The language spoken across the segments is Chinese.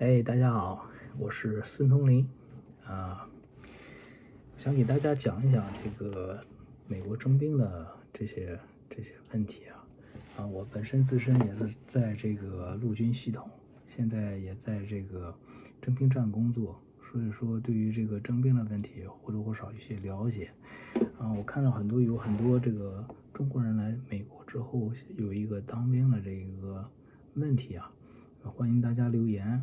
哎，大家好，我是孙通林啊，想给大家讲一讲这个美国征兵的这些这些问题啊啊，我本身自身也是在这个陆军系统，现在也在这个征兵站工作，所以说对于这个征兵的问题或多或少有些了解啊。我看到很多有很多这个中国人来美国之后有一个当兵的这个问题啊，欢迎大家留言。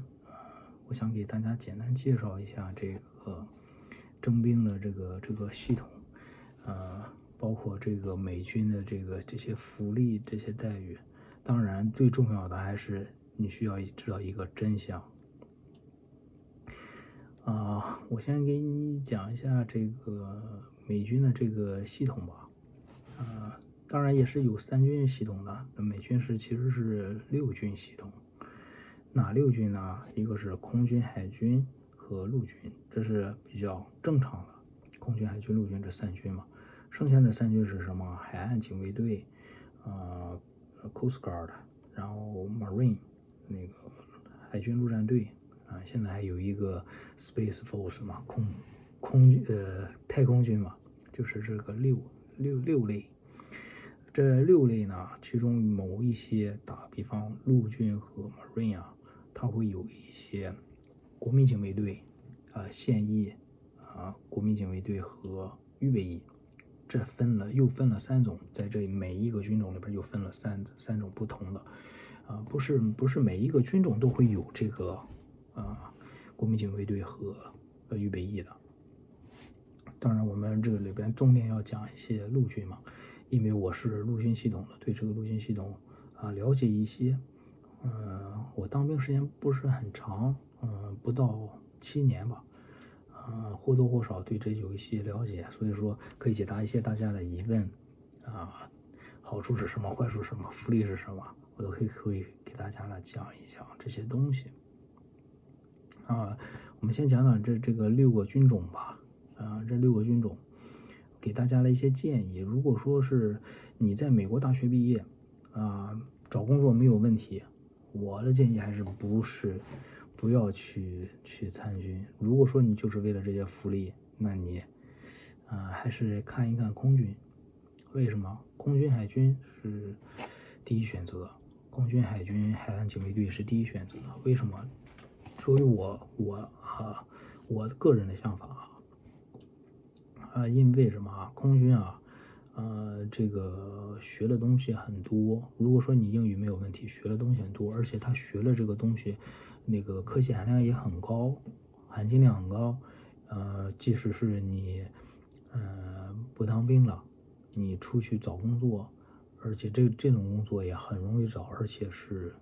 我想给大家简单介绍一下这个征兵的这个这个系统，呃，包括这个美军的这个这些福利、这些待遇。当然，最重要的还是你需要知道一个真相。啊，我先给你讲一下这个美军的这个系统吧。啊，当然也是有三军系统的，美军是其实是六军系统。哪六军呢？一个是空军、海军和陆军，这是比较正常的。空军、海军、陆军这三军嘛，剩下这三军是什么？海岸警卫队，呃，Coast Guard，然后 Marine，那个海军陆战队啊，现在还有一个 Space Force 嘛，空空呃太空军嘛，就是这个六六六类。这六类呢，其中某一些，打比方陆军和 Marine 啊。它会有一些国民警卫队啊、现役啊、国民警卫队和预备役，这分了又分了三种，在这每一个军种里边又分了三三种不同的啊，不是不是每一个军种都会有这个啊国民警卫队和呃预备役的。当然，我们这个里边重点要讲一些陆军嘛，因为我是陆军系统的，对这个陆军系统啊了解一些。嗯，我当兵时间不是很长，嗯，不到七年吧，嗯，或多或少对这有一些了解，所以说可以解答一些大家的疑问，啊，好处是什么，坏处是什么，福利是什么，我都可以可以给大家来讲一讲这些东西。啊，我们先讲讲这这个六个军种吧，啊，这六个军种，给大家的一些建议。如果说是你在美国大学毕业，啊，找工作没有问题。我的建议还是不是不要去去参军。如果说你就是为了这些福利，那你啊还是看一看空军。为什么？空军、海军是第一选择。空军、海军、海岸警卫队是第一选择。为什么？出于我我啊我个人的想法啊啊，因为什么啊？空军啊。呃，这个学的东西很多。如果说你英语没有问题，学的东西很多，而且他学了这个东西，那个科技含量也很高，含金量很高。呃，即使是你，呃，不当兵了，你出去找工作，而且这这种工作也很容易找，而且是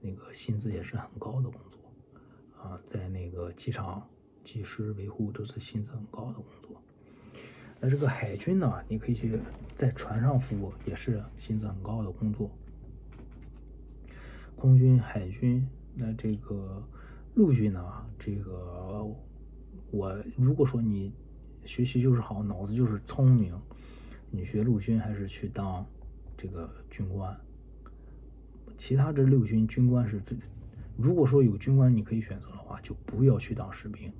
那个薪资也是很高的工作。啊，在那个机场技师维护都是薪资很高的工作。那这个海军呢？你可以去在船上服务，也是薪资很高的工作。空军、海军，那这个陆军呢？这个我如果说你学习就是好，脑子就是聪明，你学陆军还是去当这个军官。其他这六军军官是最，如果说有军官你可以选择的话，就不要去当士兵。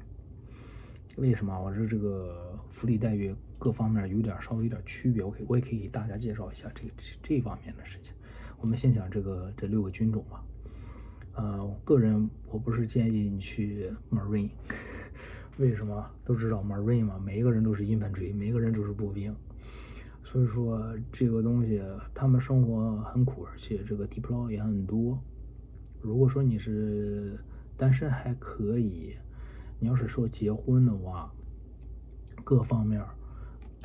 为什么？我说这个福利待遇各方面有点稍微有点区别，我可以我也可以给大家介绍一下这这方面的事情。我们先讲这个这六个军种吧。呃，个人我不是建议你去 Marine，为什么？都知道 Marine 嘛，每一个人都是 infantry，每一个人都是步兵，所以说这个东西他们生活很苦，而且这个 deploy 也很多。如果说你是单身还可以。你要是说结婚的话，各方面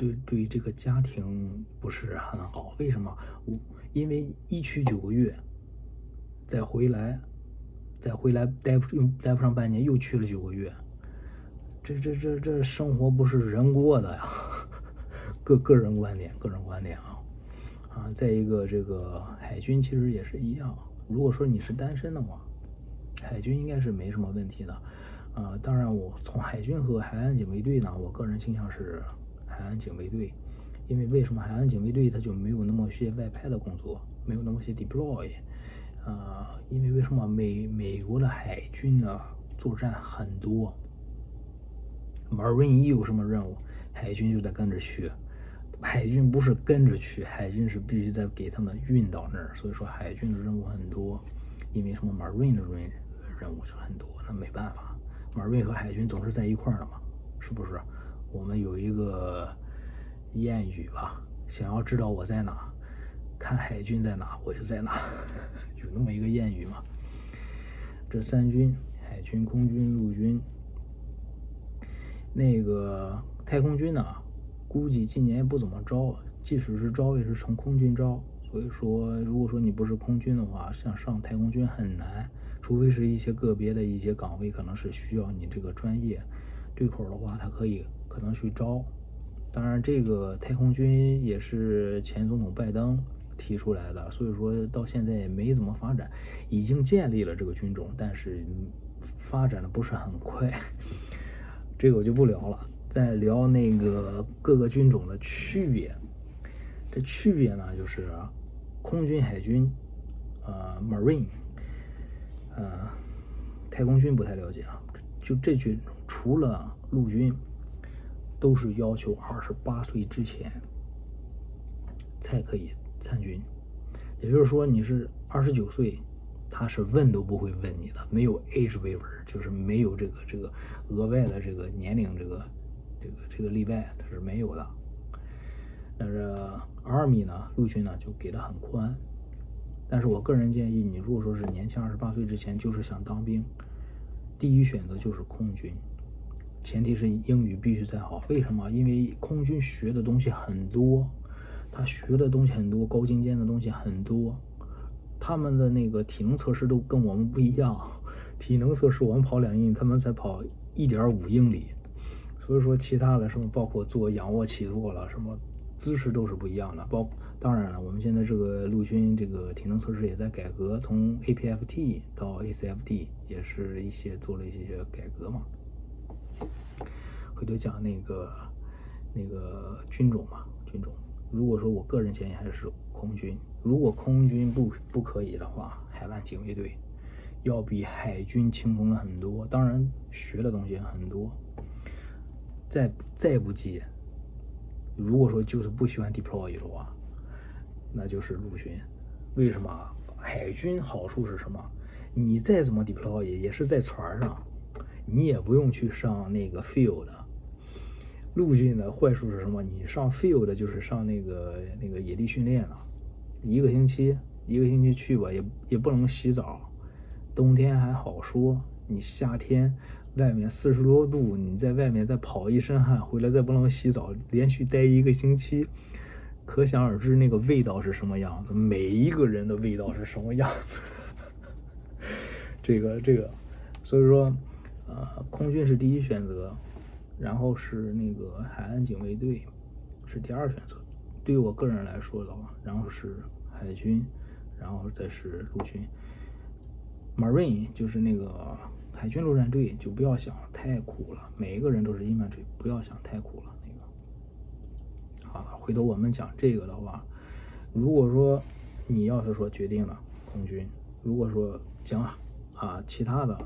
对对这个家庭不是很好。为什么？我因为一去九个月，再回来，再回来待不用待不上半年，又去了九个月，这这这这生活不是人过的呀。个个人观点，个人观点啊啊！再一个，这个海军其实也是一样。如果说你是单身的话，海军应该是没什么问题的。啊，当然，我从海军和海岸警卫队呢，我个人倾向是海岸警卫队，因为为什么海岸警卫队它就没有那么些外派的工作，没有那么些 deploy，啊，因为为什么美美国的海军呢作战很多，Marine 一有什么任务，海军就得跟着去。海军不是跟着去，海军是必须在给他们运到那儿。所以说海军的任务很多，因为什么 Marine 的任任务是很多，那没办法，Marine 和海军总是在一块儿的嘛，是不是？我们有一个谚语吧，想要知道我在哪，看海军在哪，我就在哪，有那么一个谚语嘛。这三军，海军、空军、陆军，那个太空军呢？估计今年也不怎么招，即使是招，也是从空军招。所以说，如果说你不是空军的话，想上太空军很难，除非是一些个别的一些岗位，可能是需要你这个专业对口的话，他可以可能去招。当然，这个太空军也是前总统拜登提出来的，所以说到现在也没怎么发展，已经建立了这个军种，但是发展的不是很快。这个我就不聊了。在聊那个各个军种的区别，这区别呢，就是空军、海军，呃，Marine，呃，太空军不太了解啊。就这军，除了陆军，都是要求二十八岁之前才可以参军。也就是说，你是二十九岁，他是问都不会问你的，没有 age waiver，就是没有这个这个额外的这个年龄这个。这个这个例外它是没有的，但是 Army 呢，陆军呢就给的很宽。但是我个人建议，你如果说是年轻二十八岁之前就是想当兵，第一选择就是空军，前提是英语必须再好。为什么？因为空军学的东西很多，他学的东西很多，高精尖的东西很多，他们的那个体能测试都跟我们不一样。体能测试我们跑两英里，他们才跑一点五英里。所以说，其他的什么，包括做仰卧起坐了，什么姿势都是不一样的。包当然了，我们现在这个陆军这个体能测试也在改革，从 APFT 到 ACFT 也是一些做了一些改革嘛。回头讲那个那个军种嘛，军种。如果说我个人建议还是空军，如果空军不不可以的话，海岸警卫队要比海军轻松了很多，当然学的东西很多。再再不济，如果说就是不喜欢 deploy 的话，那就是陆军。为什么？海军好处是什么？你再怎么 deploy 也是在船上，你也不用去上那个 field。陆军的坏处是什么？你上 field 就是上那个那个野地训练了，一个星期一个星期去吧，也也不能洗澡。冬天还好说，你夏天。外面四十多度，你在外面再跑一身汗，回来再不能洗澡，连续待一个星期，可想而知那个味道是什么样子。每一个人的味道是什么样子？这个这个，所以说，呃，空军是第一选择，然后是那个海岸警卫队是第二选择。对于我个人来说的话，然后是海军，然后再是陆军，Marine 就是那个。海军陆战队就不要想太苦了，每一个人都是 infantry，不要想太苦了。那个，好了，回头我们讲这个的话，如果说你要是说决定了空军，如果说讲啊其他的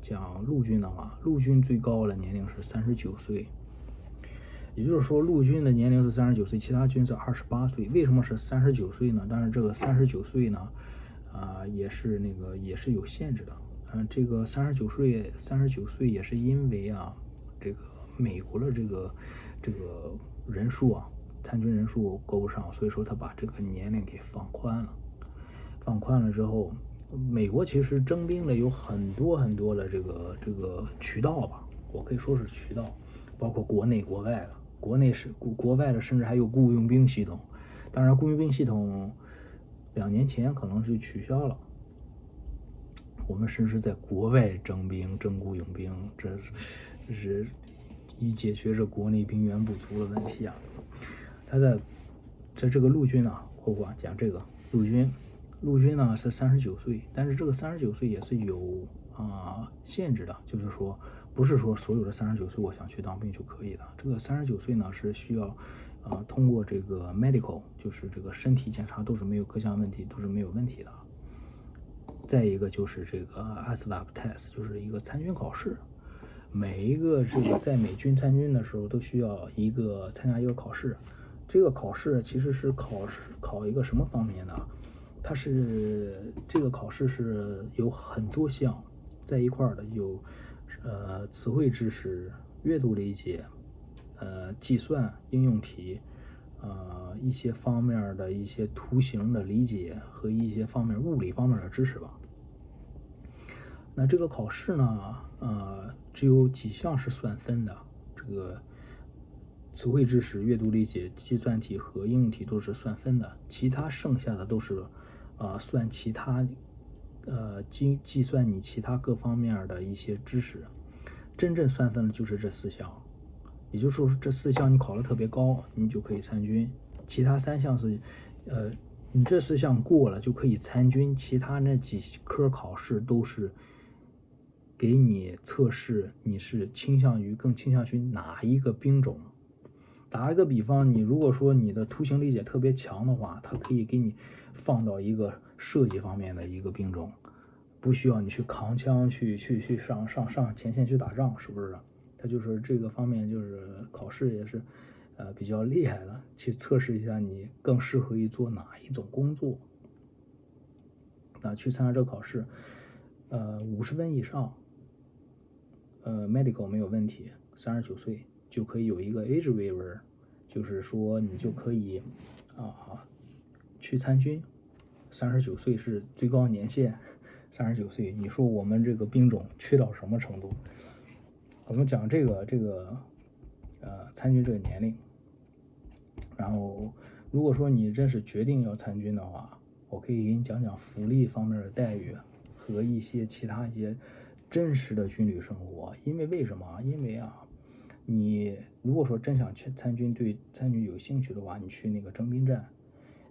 讲陆军的话，陆军最高的年龄是三十九岁，也就是说陆军的年龄是三十九岁，其他军是二十八岁。为什么是三十九岁呢？但是这个三十九岁呢，啊也是那个也是有限制的。嗯，这个三十九岁，三十九岁也是因为啊，这个美国的这个这个人数啊，参军人数够不上，所以说他把这个年龄给放宽了。放宽了之后，美国其实征兵的有很多很多的这个这个渠道吧，我可以说是渠道，包括国内国外的，国内是国国外的，甚至还有雇佣兵系统。当然，雇佣兵系统两年前可能是取消了。我们甚至在国外征兵、征雇佣兵，这是以解决这国内兵源不足的问题啊。他在在这个陆军呢，后话讲这个陆军，陆军呢是三十九岁，但是这个三十九岁也是有啊限制的，就是说不是说所有的三十九岁我想去当兵就可以的。这个三十九岁呢是需要啊通过这个 medical，就是这个身体检查都是没有各项问题，都是没有问题的。再一个就是这个 ASVAB test，就是一个参军考试。每一个这个在美军参军的时候都需要一个参加一个考试。这个考试其实是考试考一个什么方面呢？它是这个考试是有很多项在一块儿的，有呃词汇知识、阅读理解、呃计算应用题。呃，一些方面的一些图形的理解和一些方面物理方面的知识吧。那这个考试呢，呃，只有几项是算分的，这个词汇知识、阅读理解、计算题和应用题都是算分的，其他剩下的都是，呃，算其他，呃，计计算你其他各方面的一些知识。真正算分的就是这四项。也就是说，这四项你考的特别高，你就可以参军；其他三项是，呃，你这四项过了就可以参军，其他那几科考试都是给你测试你是倾向于更倾向于哪一个兵种。打一个比方，你如果说你的图形理解特别强的话，它可以给你放到一个设计方面的一个兵种，不需要你去扛枪去去去上上上前线去打仗，是不是？他就是这个方面，就是考试也是，呃，比较厉害的，去测试一下你更适合于做哪一种工作。那去参加这个考试，呃，五十分以上，呃，medical 没有问题，三十九岁就可以有一个 age waiver，就是说你就可以啊去参军，三十九岁是最高年限，三十九岁，你说我们这个兵种缺到什么程度？我们讲这个这个，呃，参军这个年龄。然后，如果说你真是决定要参军的话，我可以给你讲讲福利方面的待遇和一些其他一些真实的军旅生活。因为为什么？因为啊，你如果说真想去参军，对参军有兴趣的话，你去那个征兵站。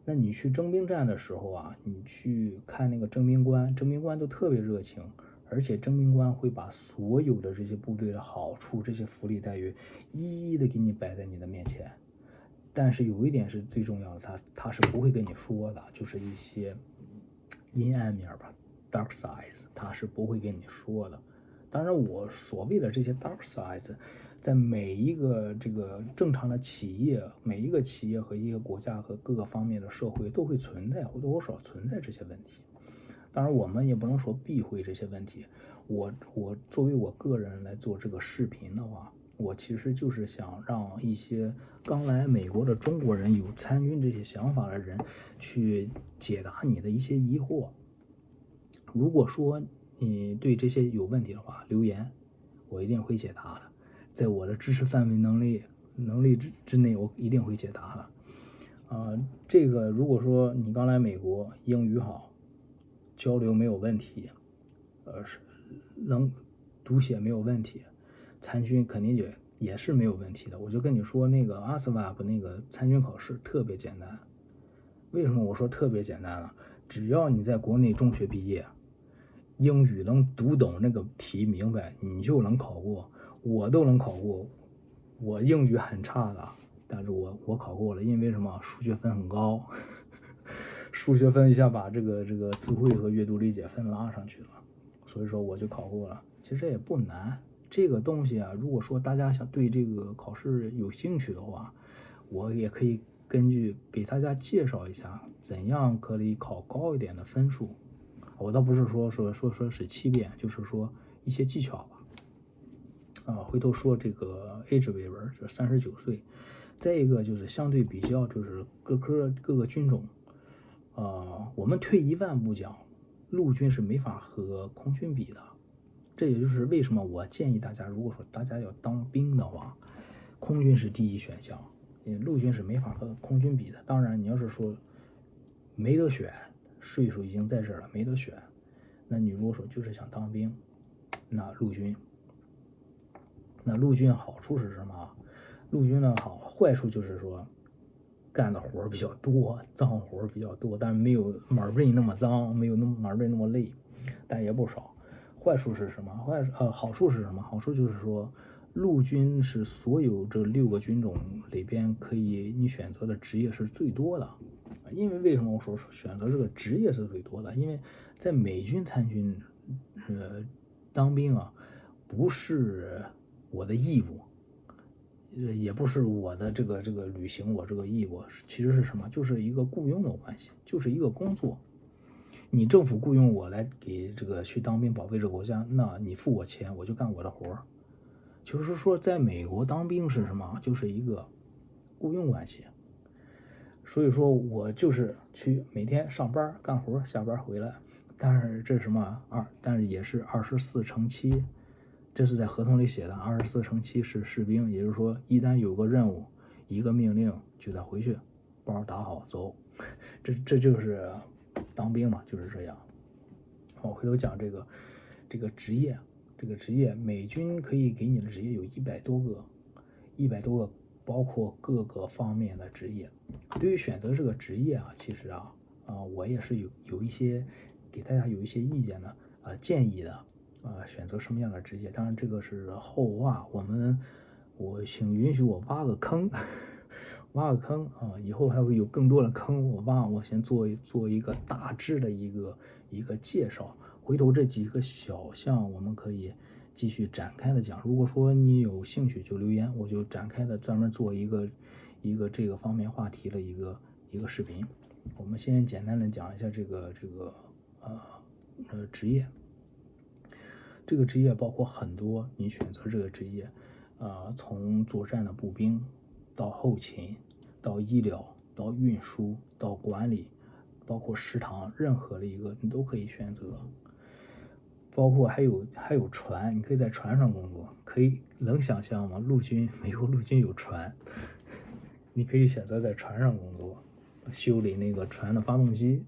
那你去征兵站的时候啊，你去看那个征兵官，征兵官都特别热情。而且征兵官会把所有的这些部队的好处、这些福利待遇一一的给你摆在你的面前。但是有一点是最重要的，他他是不会跟你说的，就是一些阴暗面吧，dark sides，他是不会跟你说的。当然，我所谓的这些 dark sides，在每一个这个正常的企业、每一个企业和一个国家和各个方面的社会都会存在或多或少存在这些问题。当然，我们也不能说避讳这些问题。我我作为我个人来做这个视频的话，我其实就是想让一些刚来美国的中国人有参军这些想法的人去解答你的一些疑惑。如果说你对这些有问题的话，留言，我一定会解答的。在我的知识范围能力能力之之内，我一定会解答的。啊，这个如果说你刚来美国，英语好。交流没有问题，呃，是能读写没有问题，参军肯定也也是没有问题的。我就跟你说，那个 ASVAB 那个参军考试特别简单。为什么我说特别简单呢？只要你在国内中学毕业，英语能读懂那个题明白，你就能考过。我都能考过，我英语很差的，但是我我考过了，因为什么？数学分很高。数学分一下把这个这个词汇和阅读理解分拉上去了，所以说我就考过了。其实也不难，这个东西啊，如果说大家想对这个考试有兴趣的话，我也可以根据给大家介绍一下怎样可以考高一点的分数。我倒不是说说说说是欺骗，就是说一些技巧吧。啊，回头说这个 age waiver 是三十九岁，再一个就是相对比较就是各科各个军种。呃，我们退一万步讲，陆军是没法和空军比的。这也就是为什么我建议大家，如果说大家要当兵的话，空军是第一选项，因为陆军是没法和空军比的。当然，你要是说没得选，岁数已经在这儿了，没得选，那你如果说就是想当兵，那陆军，陆军好处是什么？陆军的好坏处就是说。干的活儿比较多，脏活儿比较多，但是没有马瑞那么脏，没有那么马瑞那么累，但也不少。坏处是什么？坏呃好处是什么？好处就是说，陆军是所有这六个军种里边可以你选择的职业是最多的。因为为什么我说选择这个职业是最多的？因为在美军参军，呃，当兵啊，不是我的义务，呃，也不是我的这个这个履行我这个义务，其实是什么？就是一个雇佣的关系，就是一个工作。你政府雇佣我来给这个去当兵保卫这个国家，那你付我钱，我就干我的活儿。就是说，在美国当兵是什么？就是一个雇佣关系。所以说我就是去每天上班干活，下班回来。但是这是什么二？但是也是二十四乘七，这是在合同里写的。二十四乘七是士兵，也就是说，一旦有个任务，一个命令就得回去，包打好走。这这就是当兵嘛，就是这样。我回头讲这个这个职业，这个职业，美军可以给你的职业有一百多个，一百多个。包括各个方面的职业，对于选择这个职业啊，其实啊，啊，我也是有有一些给大家有一些意见的啊，建议的啊，选择什么样的职业？当然这个是后话，我们我请允许我挖个坑，挖个坑啊，以后还会有更多的坑，我挖，我先做做一个大致的一个一个介绍，回头这几个小项我们可以。继续展开的讲，如果说你有兴趣就留言，我就展开的专门做一个一个这个方面话题的一个一个视频。我们先简单的讲一下这个这个呃呃职业，这个职业包括很多，你选择这个职业，啊，从作战的步兵到后勤，到医疗，到运输，到管理，包括食堂，任何的一个你都可以选择。包括还有还有船，你可以在船上工作，可以能想象吗？陆军，美国陆军有船，你可以选择在船上工作，修理那个船的发动机。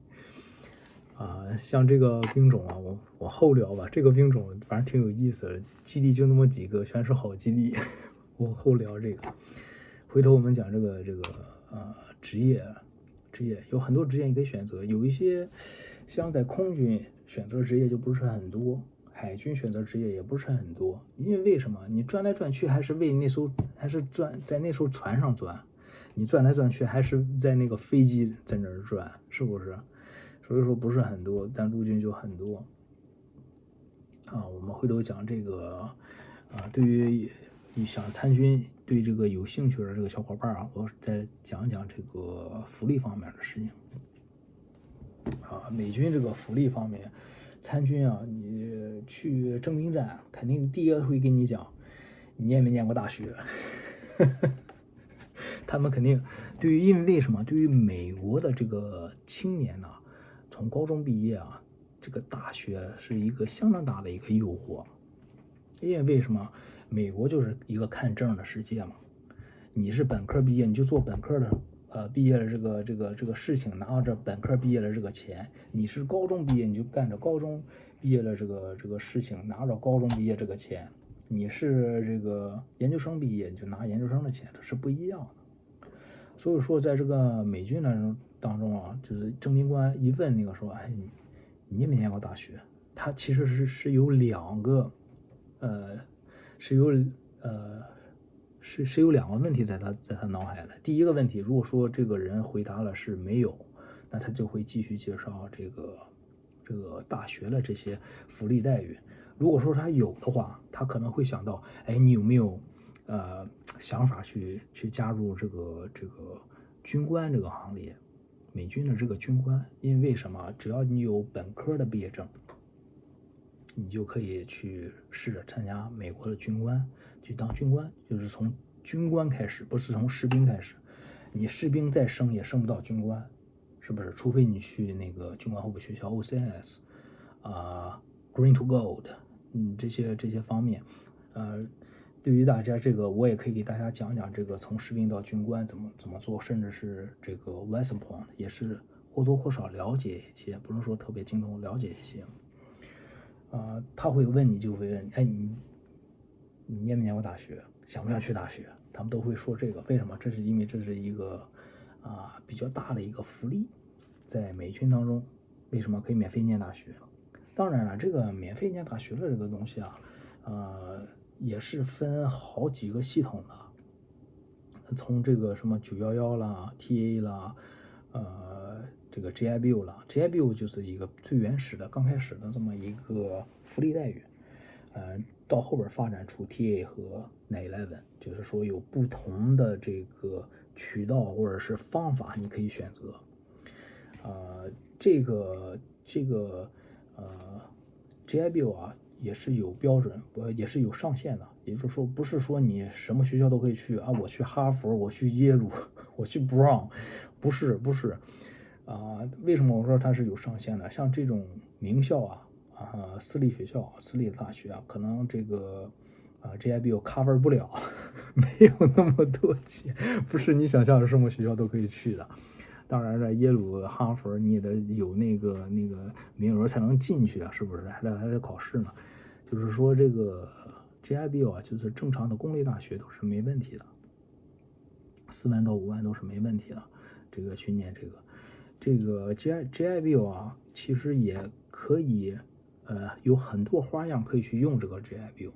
啊，像这个兵种啊，我我后聊吧。这个兵种反正挺有意思的，基地就那么几个，全是好基地。我后聊这个，回头我们讲这个这个啊职业，职业有很多职业你可以选择，有一些像在空军。选择职业就不是很多，海军选择职业也不是很多，因为为什么？你转来转去还是为那艘，还是转在那艘船上转，你转来转去还是在那个飞机在那儿转，是不是？所以说不是很多，但陆军就很多。啊，我们回头讲这个，啊，对于你想参军，对这个有兴趣的这个小伙伴啊，我再讲讲这个福利方面的事情。啊，美军这个福利方面，参军啊，你去征兵站，肯定第一个会跟你讲，你念没念过大学？他们肯定对于，因为为什么？对于美国的这个青年呢，从高中毕业啊，这个大学是一个相当大的一个诱惑。因为为什么？美国就是一个看证的世界嘛，你是本科毕业，你就做本科的。呃，毕业的这个这个这个事情，拿着本科毕业的这个钱，你是高中毕业你就干着高中毕业的这个这个事情，拿着高中毕业这个钱，你是这个研究生毕业你就拿研究生的钱，这是不一样的。所以说，在这个美军当中当中啊，就是征兵官一问那个说，哎，你念没念过大学？他其实是是有两个，呃，是有呃。是是有两个问题在他在他脑海的。第一个问题，如果说这个人回答了是没有，那他就会继续介绍这个这个大学的这些福利待遇。如果说他有的话，他可能会想到，哎，你有没有呃想法去去加入这个这个军官这个行列？美军的这个军官，因为什么？只要你有本科的毕业证，你就可以去试着参加美国的军官。去当军官，就是从军官开始，不是从士兵开始。你士兵再升也升不到军官，是不是？除非你去那个军官候补学校 OCS 啊，Green to Gold，嗯，这些这些方面，呃，对于大家这个，我也可以给大家讲讲这个从士兵到军官怎么怎么做，甚至是这个 West Point 也是或多或少了解一些，不能说特别精通，了解一些。啊，他会问你，就会问，哎，你。你念没念过大学？想不想去大学？他们都会说这个。为什么？这是因为这是一个啊比较大的一个福利，在美军当中，为什么可以免费念大学？当然了，这个免费念大学的这个东西啊，呃，也是分好几个系统的，从这个什么九幺幺啦、TA 啦，呃，这个 GIBU 啦，GIBU 就是一个最原始的、刚开始的这么一个福利待遇，呃，到后边发展出 TA 和 Nine Eleven，就是说有不同的这个渠道或者是方法你可以选择，呃，这个这个呃 GIBU 啊。也是有标准，呃，也是有上限的。也就是说，不是说你什么学校都可以去啊。我去哈佛，我去耶鲁，我去 Brown，不是，不是。啊，为什么我说它是有上限的？像这种名校啊，啊，私立学校、私立大学啊，可能这个啊 GIBU cover 不了，没有那么多钱，不是你想象的什么学校都可以去的。当然了，耶鲁、哈佛你也得有那个那个名额才能进去啊，是不是？还得还得考试呢。就是说，这个 GIBU 啊，就是正常的公立大学都是没问题的，四万到五万都是没问题的。这个去念这个，这个 G GIBU 啊，其实也可以，呃，有很多花样可以去用这个 GIBU。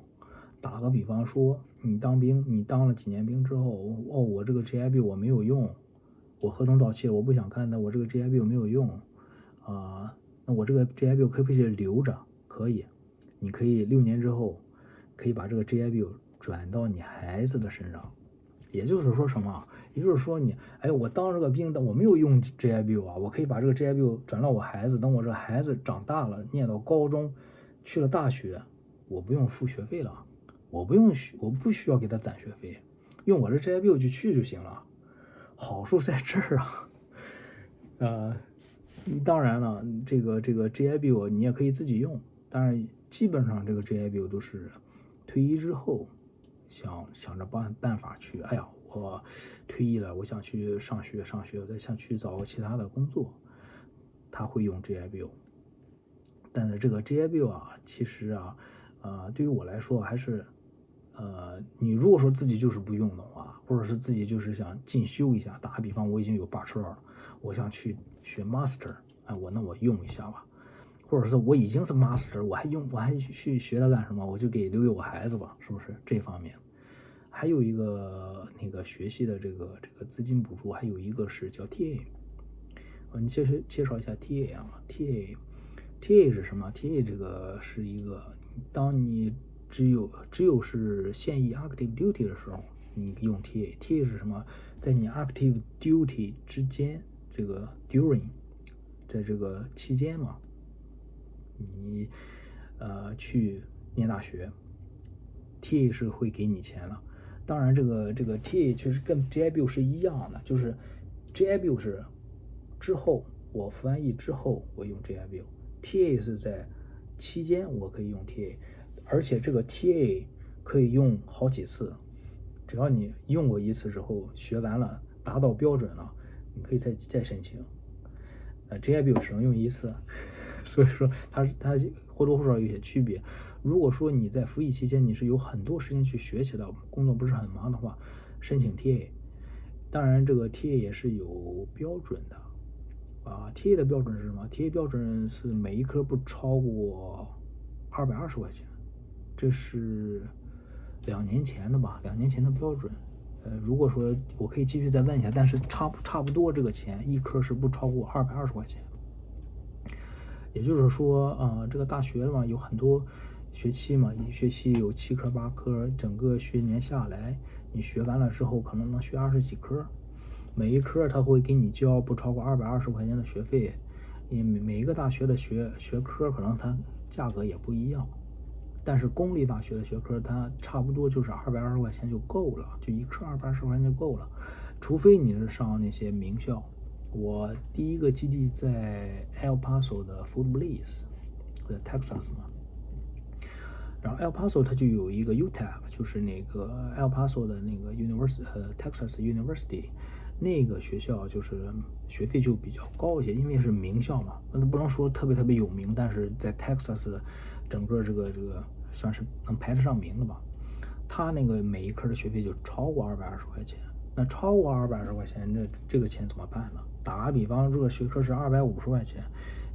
打个比方说，你当兵，你当了几年兵之后，哦，我这个 GIBU 我没有用。我合同到期了，我不想看，那我这个 GIBU 没有用啊，那我这个 GIBU 可不可以留着？可以，你可以六年之后可以把这个 GIBU 转到你孩子的身上，也就是说什么？也就是说你，哎，我当这个兵的，我没有用 GIBU 啊，我可以把这个 GIBU 转到我孩子，等我这孩子长大了，念到高中，去了大学，我不用付学费了，我不用需，我不需要给他攒学费，用我的 GIBU 就去就行了。好处在这儿啊，呃，当然了，这个这个 GIBU 你也可以自己用，当然基本上这个 GIBU 都是退役之后想想着办办法去，哎呀，我退役了，我想去上学上学，我再想去找个其他的工作，他会用 GIBU，但是这个 GIBU 啊，其实啊，呃，对于我来说还是。呃，你如果说自己就是不用的话，或者是自己就是想进修一下，打个比方，我已经有 Bachelor 了，我想去学 Master，哎，我那我用一下吧，或者是我已经是 Master，我还用我还去学它干什么？我就给留给我孩子吧，是不是这方面？还有一个那个学习的这个这个资金补助，还有一个是叫 TA，呃，你介绍介绍一下 TA 啊？TA，TA 是什么？TA 这个是一个当你。只有只有是现役 active duty 的时候，你用 TA。TA 是什么？在你 active duty 之间，这个 during，在这个期间嘛，你呃去念大学，TA 是会给你钱了。当然，这个这个 TA 其实跟 GIBU 是一样的，就是 GIBU 是之后我服完役之后我用 GIBU，TA 是在期间我可以用 TA。而且这个 TA 可以用好几次，只要你用过一次之后，学完了达到标准了，你可以再再申请。呃，GIBU 只能用一次，所以说它它或多或少有些区别。如果说你在服役期间你是有很多时间去学习的，工作不是很忙的话，申请 TA。当然，这个 TA 也是有标准的啊。TA 的标准是什么？TA 标准是每一科不超过二百二十块钱。这是两年前的吧？两年前的标准。呃，如果说我可以继续再问一下，但是差不差不多这个钱，一科是不超过二百二十块钱。也就是说，啊，这个大学嘛，有很多学期嘛，一学期有七科八科，整个学年下来，你学完了之后，可能能学二十几科。每一科他会给你交不超过二百二十块钱的学费。你每每一个大学的学学科，可能它价格也不一样。但是公立大学的学科，它差不多就是二百二十块钱就够了，就一科二百二十块钱就够了，除非你是上那些名校。我第一个基地在 El Paso 的 Food Bliss，在 Texas 嘛。然后 El Paso 它就有一个 UTEP，就是那个 El Paso 的那个 University，呃，Texas University，那个学校就是学费就比较高一些，因为是名校嘛，那不能说特别特别有名，但是在 Texas 整个这个这个。算是能排得上名的吧。他那个每一科的学费就超过二百二十块钱，那超过二百二十块钱，这这个钱怎么办呢？打个比方，这个学科是二百五十块钱，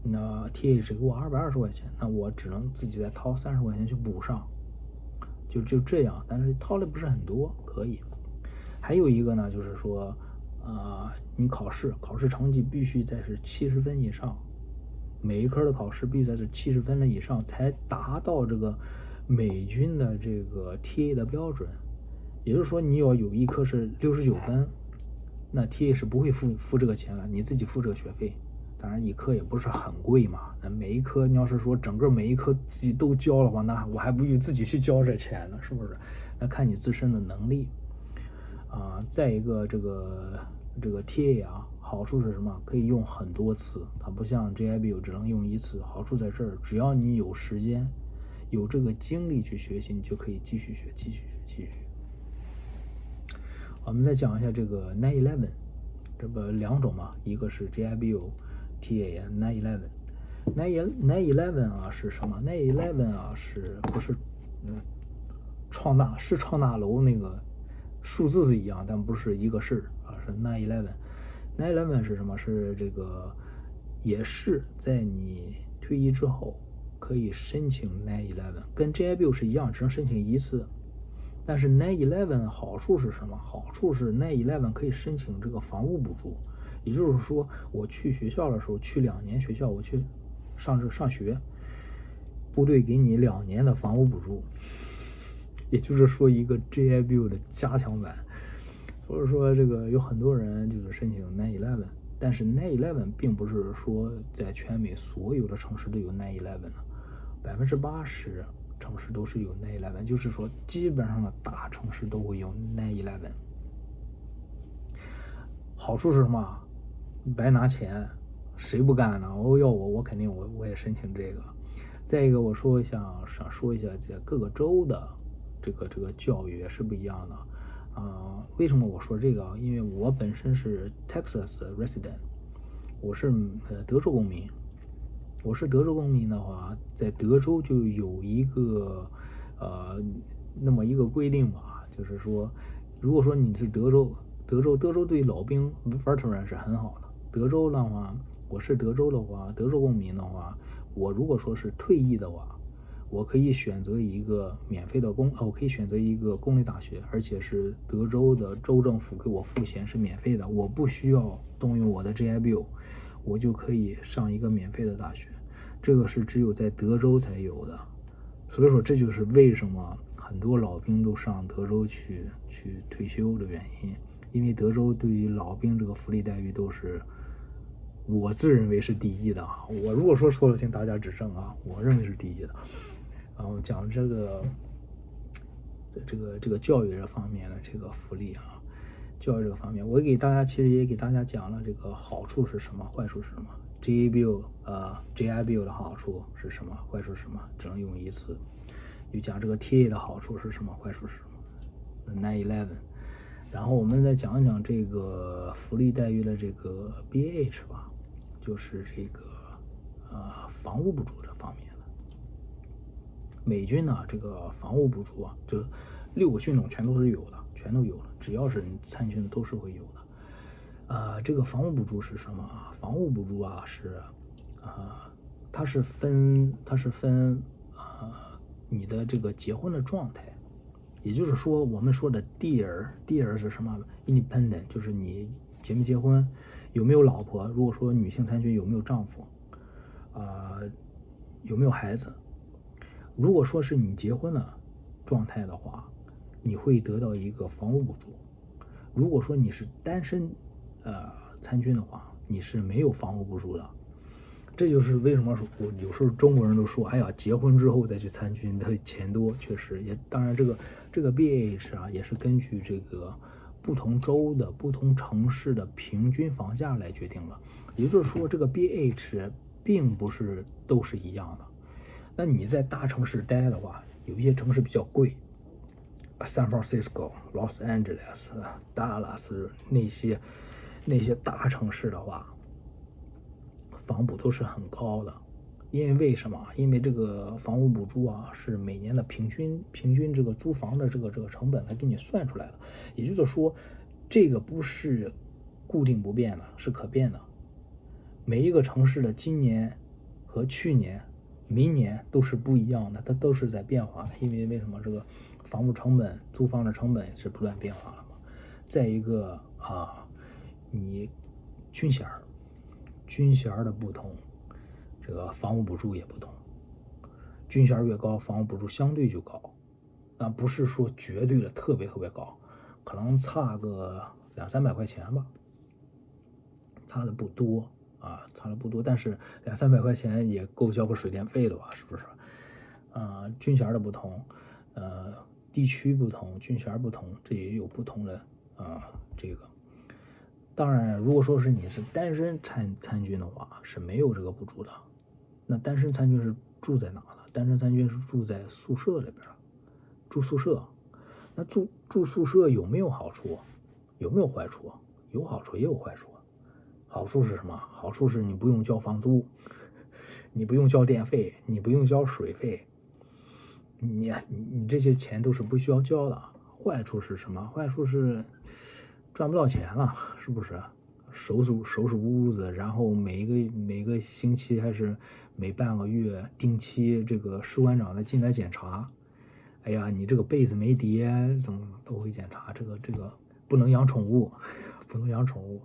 那 TA 只给我二百二十块钱，那我只能自己再掏三十块钱去补上。就就这样，但是掏的不是很多，可以。还有一个呢，就是说，啊，你考试考试成绩必须在是七十分以上，每一科的考试必须在是七十分的以上，才达到这个美军的这个 TA 的标准。也就是说，你要有一科是六十九分，那 TA 是不会付付这个钱的，你自己付这个学费。当然，一科也不是很贵嘛。那每一科，你要是说整个每一科自己都交的话，那我还不如自己去交这钱呢，是不是？那看你自身的能力啊。再一个，这个这个 TA 啊，好处是什么？可以用很多次，它不像 GIB 只能用一次。好处在这儿，只要你有时间、有这个精力去学习，你就可以继续学、继续学、继续学。我们再讲一下这个 Nine Eleven，这不两种嘛？一个是 GIBO TA Nine Eleven，Nine Nine Eleven 啊是什么？Nine Eleven 啊是不是嗯创大是创大楼那个数字是一样，但不是一个事啊，是 Nine Eleven。Nine Eleven 是什么？是这个也是在你退役之后可以申请 Nine Eleven，跟 GIBO 是一样，只能申请一次。但是 Nine Eleven 好处是什么？好处是 Nine Eleven 可以申请这个房屋补助，也就是说，我去学校的时候，去两年学校，我去上这上学，部队给你两年的房屋补助，也就是说一个 GIBIL 的加强版。所以说，这个有很多人就是申请 Nine Eleven，但是 Nine Eleven 并不是说在全美所有的城市都有 Nine Eleven 的，百分之八十。城市都是有 Nine Eleven，就是说基本上的大城市都会有 Nine Eleven。好处是什么？白拿钱，谁不干呢？哦，要我，我肯定我我也申请这个。再一个，我说一下，想说一下，这各个州的这个这个教育也是不一样的。啊，为什么我说这个？因为我本身是 Texas resident，我是呃德州公民。我是德州公民的话，在德州就有一个，呃，那么一个规定吧，就是说，如果说你是德州，德州，德州对老兵 veteran 是很好的。德州的话，我是德州的话，德州公民的话，我如果说是退役的话，我可以选择一个免费的公，我可以选择一个公立大学，而且是德州的州政府给我付钱是免费的，我不需要动用我的 GI Bill。我就可以上一个免费的大学，这个是只有在德州才有的，所以说这就是为什么很多老兵都上德州去去退休的原因，因为德州对于老兵这个福利待遇都是我自认为是第一的啊，我如果说错了，请大家指正啊，我认为是第一的。然后讲这个这个这个教育这方面的这个福利啊。教育这个方面，我给大家其实也给大家讲了这个好处是什么，坏处是什么。G A B U 呃 G I B U 的好处是什么，坏处是什么？只能用一次。又讲这个 T A 的好处是什么，坏处是什么？Nine Eleven。然后我们再讲讲这个福利待遇的这个 B H 吧，就是这个呃房屋补助这方面的。美军呢，这个房屋补助啊，就六个军种全都是有的。全都有了，只要是参军的都是会有的。呃，这个房屋补助是什么啊？房屋补助啊是，啊，它是分，它是分，呃，你的这个结婚的状态，也就是说我们说的 dear，dear 是什么？independent 就是你结没结婚，有没有老婆？如果说女性参军有没有丈夫？啊，有没有孩子？如果说是你结婚了状态的话。你会得到一个房屋补助。如果说你是单身，呃，参军的话，你是没有房屋补助的。这就是为什么说，我有时候中国人都说，哎呀，结婚之后再去参军的钱多。确实，也当然这个这个 B H 啊，也是根据这个不同州的不同城市的平均房价来决定的。也就是说，这个 B H 并不是都是一样的。那你在大城市待的话，有一些城市比较贵。San Francisco、Los Angeles、Dallas 那些那些大城市的话，房补都是很高的。因为为什么？因为这个房屋补助啊，是每年的平均平均这个租房的这个这个成本来给你算出来的。也就是说，这个不是固定不变的，是可变的。每一个城市的今年和去年明年都是不一样的，它都是在变化的。因为为什么这个房屋成本、租房的成本是不断变化的嘛？再一个啊，你军衔儿、军衔儿的不同，这个房屋补助也不同。军衔越高，房屋补助相对就高，啊，不是说绝对的特别特别高，可能差个两三百块钱吧，差的不多。啊，差的不多，但是两三百块钱也够交个水电费了吧？是不是？啊，军衔的不同，呃，地区不同，军衔不同，这也有不同的啊。这个，当然，如果说是你是单身参参军的话，是没有这个补助的。那单身参军是住在哪呢？单身参军是住在宿舍里边，住宿舍。那住住宿舍有没有好处？有没有坏处？有好处也有坏处。好处是什么？好处是你不用交房租，你不用交电费，你不用交水费，你你这些钱都是不需要交的。坏处是什么？坏处是赚不到钱了，是不是？收拾收拾屋子，然后每一个每个星期还是每半个月定期这个士官长的进来检查。哎呀，你这个被子没叠，怎么都会检查。这个这个不能养宠物，不能养宠物。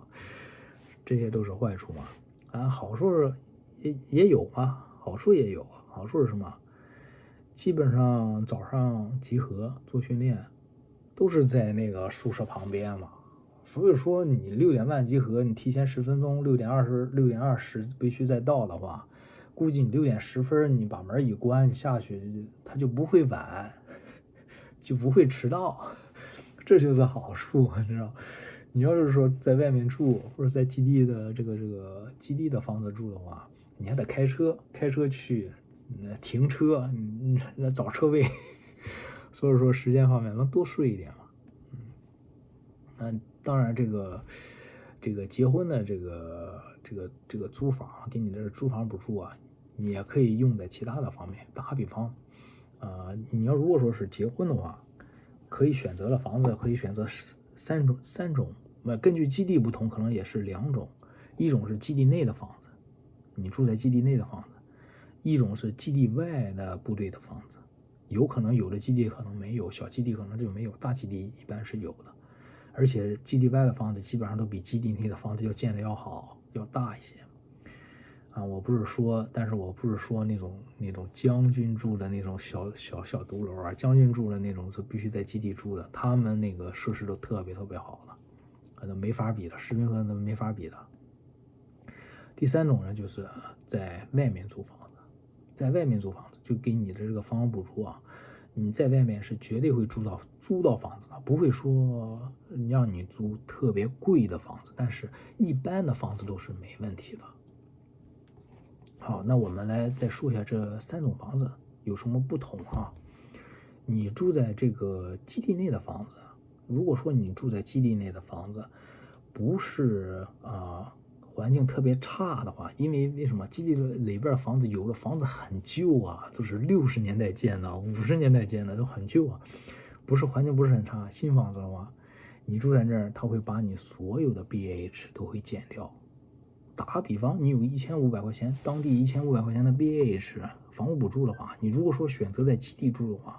这些都是坏处嘛？啊，好处也也有嘛，好处也有。好处是什么？基本上早上集合做训练，都是在那个宿舍旁边嘛。所以说你六点半集合，你提前十分钟，六点二十六点二十必须再到的话，估计你六点十分你把门一关，你下去他就不会晚，就不会迟到。这就是好处，你知道。你要是说在外面住，或者在基地的这个这个基地的房子住的话，你还得开车，开车去，那停车，你那找车位，所以说时间方面能多睡一点嘛。嗯，那当然这个这个结婚的这个这个这个租房，给你的租房补助啊，你也可以用在其他的方面。打比方，啊，你要如果说是结婚的话，可以选择的房子可以选择三种三种。那根据基地不同，可能也是两种，一种是基地内的房子，你住在基地内的房子；一种是基地外的部队的房子，有可能有的基地可能没有，小基地可能就没有，大基地一般是有的。而且基地外的房子基本上都比基地内的房子要建的要好，要大一些。啊，我不是说，但是我不是说那种那种将军住的那种小小小独楼啊，将军住的那种就必须在基地住的，他们那个设施都特别特别好的。可能没法比的，士兵可能没法比的。第三种呢，就是在外面租房，在外面租房子就给你的这个房屋补助啊，你在外面是绝对会租到租到房子的，不会说让你租特别贵的房子，但是一般的房子都是没问题的。好，那我们来再说一下这三种房子有什么不同啊？你住在这个基地内的房子。如果说你住在基地内的房子，不是啊环境特别差的话，因为为什么基地里边房子有的房子很旧啊，都是六十年代建的、五十年代建的，都很旧啊，不是环境不是很差。新房子的话，你住在这儿，他会把你所有的 B A H 都会减掉。打个比方，你有一千五百块钱，当地一千五百块钱的 B A H 房屋补助的话，你如果说选择在基地住的话，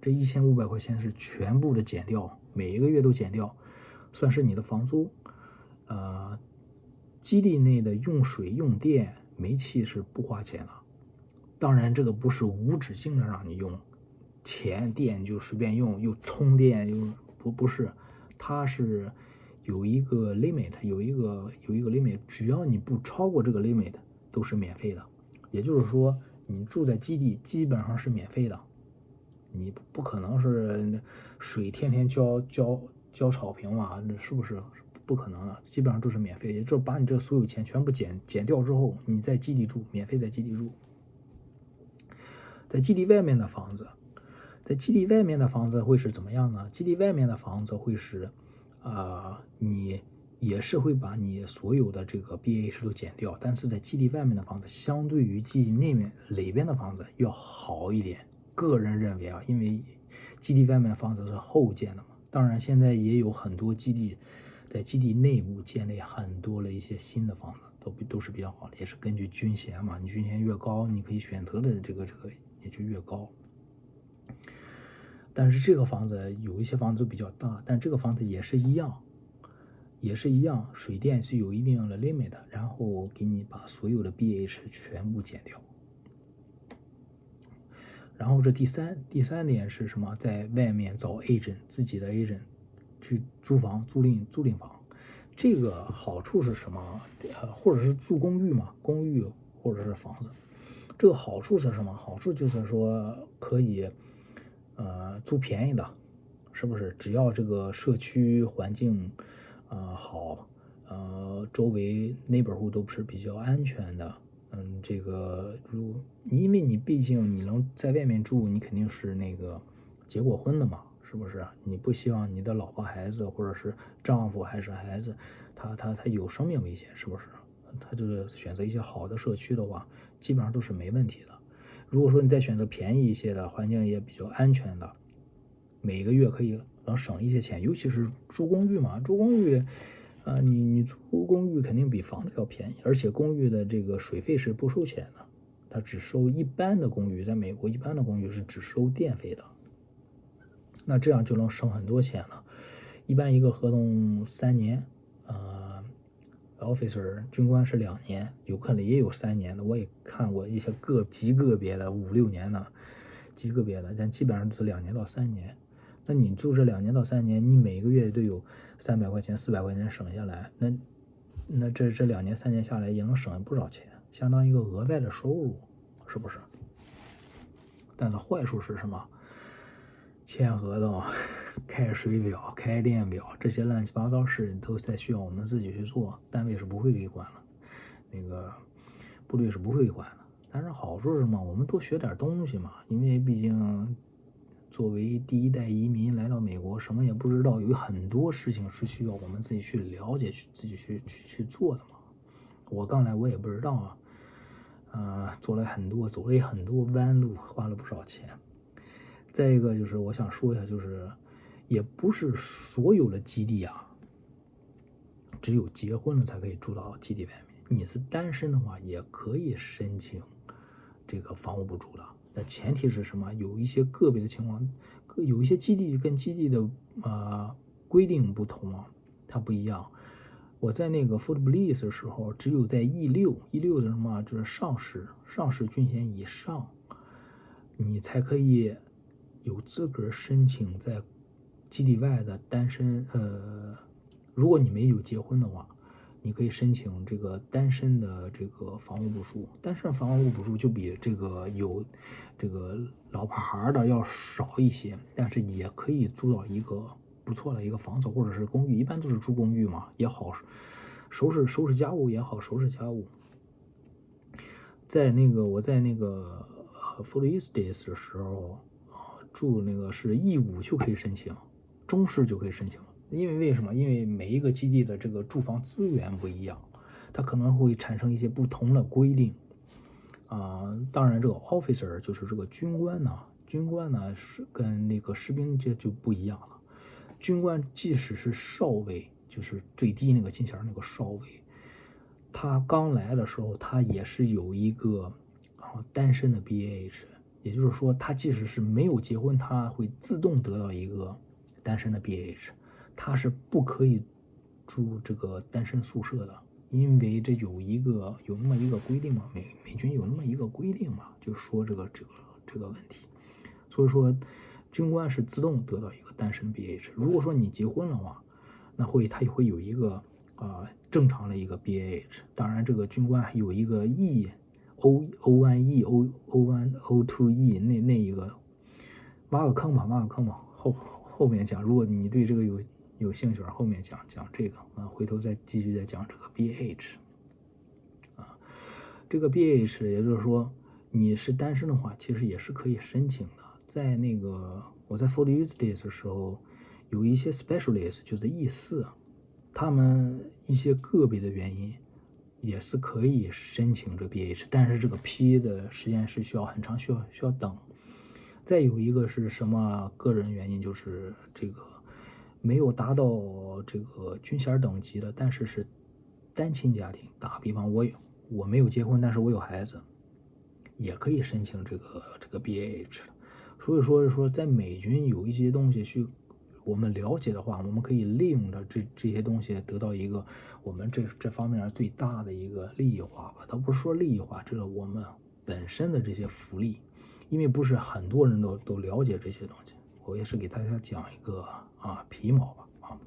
这一千五百块钱是全部的减掉。每一个月都减掉，算是你的房租。呃，基地内的用水、用电、煤气是不花钱的。当然，这个不是无止境的让你用，钱电就随便用，又充电又不不是，它是有一个 limit，有一个有一个 limit，只要你不超过这个 limit，都是免费的。也就是说，你住在基地基本上是免费的。你不可能是水天天浇浇浇草坪嘛？是不是不可能的？基本上都是免费，也就是把你这所有钱全部减减掉之后，你在基地住，免费在基地住。在基地外面的房子，在基地外面的房子会是怎么样呢？基地外面的房子会是，啊，你也是会把你所有的这个 B A 是都减掉，但是在基地外面的房子，相对于基地内面里边的房子要好一点。个人认为啊，因为基地外面的房子是后建的嘛，当然现在也有很多基地在基地内部建立很多了一些新的房子，都都是比较好的，也是根据军衔嘛，你军衔越高，你可以选择的这个这个也就越高。但是这个房子有一些房子都比较大，但这个房子也是一样，也是一样，水电是有一定的 limit 的，然后给你把所有的 BH 全部减掉。然后这第三第三点是什么？在外面找 agent 自己的 agent 去租房租赁租赁房，这个好处是什么？呃，或者是住公寓嘛，公寓或者是房子，这个好处是什么？好处就是说可以。呃，租便宜的，是不是？只要这个社区环境，呃好，呃周围 neighborhood 都是比较安全的，嗯，这个如因为你毕竟你能在外面住，你肯定是那个结过婚的嘛，是不是？你不希望你的老婆孩子或者是丈夫还是孩子，他他他有生命危险，是不是？他就是选择一些好的社区的话，基本上都是没问题的。如果说你再选择便宜一些的，环境也比较安全的，每个月可以能省一些钱，尤其是住公寓嘛，住公寓，啊，你你租公寓肯定比房子要便宜，而且公寓的这个水费是不收钱的，它只收一般的公寓，在美国一般的公寓是只收电费的，那这样就能省很多钱了，一般一个合同三年，呃。officer 军官是两年，有可能也有三年的，我也看过一些个极个别的五六年的，极个别的，但基本上都是两年到三年。那你住这两年到三年，你每个月都有三百块钱、四百块钱省下来，那那这这两年三年下来也能省不少钱，相当于一个额外的收入，是不是？但是坏处是什么？签合同、开水表、开电表这些乱七八糟事都在需要我们自己去做，单位是不会给管了，那个部队是不会管的。但是好处是什么？我们多学点东西嘛，因为毕竟作为第一代移民来到美国，什么也不知道，有很多事情是需要我们自己去了解、去自己去去去做的嘛。我刚来，我也不知道啊，啊，做了很多，走了很多弯路，花了不少钱。再一个就是我想说一下，就是也不是所有的基地啊，只有结婚了才可以住到基地外面。你是单身的话，也可以申请这个房屋补助的。那前提是什么？有一些个别的情况，有一些基地跟基地的啊规定不同啊，它不一样。我在那个 Fort Bliss 的时候，只有在 E 六 E 六的什么，就是上士上士军衔以上，你才可以。有资格申请在基地外的单身，呃，如果你没有结婚的话，你可以申请这个单身的这个房屋补助。单身房屋补助就比这个有这个老婆孩的要少一些，但是也可以租到一个不错的一个房子或者是公寓，一般都是住公寓嘛，也好收拾收拾家务也好收拾家务。在那个我在那个 f o r East a y s 的时候。住那个是义务就可以申请，中式就可以申请因为为什么？因为每一个基地的这个住房资源不一样，它可能会产生一些不同的规定。啊，当然这个 officer 就是这个军官呢，军官呢是跟那个士兵这就不一样了。军官即使是少尉，就是最低那个金衔那个少尉，他刚来的时候他也是有一个啊单身的 B A H。也就是说，他即使是没有结婚，他会自动得到一个单身的 BAH，他是不可以住这个单身宿舍的，因为这有一个有那么一个规定嘛，美美军有那么一个规定嘛，就说这个这个这个问题，所以说军官是自动得到一个单身 BAH。如果说你结婚的话，那会他也会有一个啊正常的一个 BAH 当然这个军官还有一个 E。O O one E O O one O two E 那那一个挖个坑吧，挖个坑吧，后后面讲。如果你对这个有有兴趣，后面讲讲这个啊，回头再继续再讲这个 B H 啊，这个 B H 也就是说你是单身的话，其实也是可以申请的。在那个我在 For Use Days 的时候，有一些 Specialist 就是 E 四，他们一些个别的原因。也是可以申请这 BH，但是这个批的时间是需要很长，需要需要等。再有一个是什么个人原因，就是这个没有达到这个军衔等级的，但是是单亲家庭，打比方，我有我没有结婚，但是我有孩子，也可以申请这个这个 B A H 所以说说在美军有一些东西去我们了解的话，我们可以利用着这这些东西得到一个我们这这方面最大的一个利益化吧。倒不是说利益化，这个我们本身的这些福利，因为不是很多人都都了解这些东西，我也是给大家讲一个啊皮毛吧啊。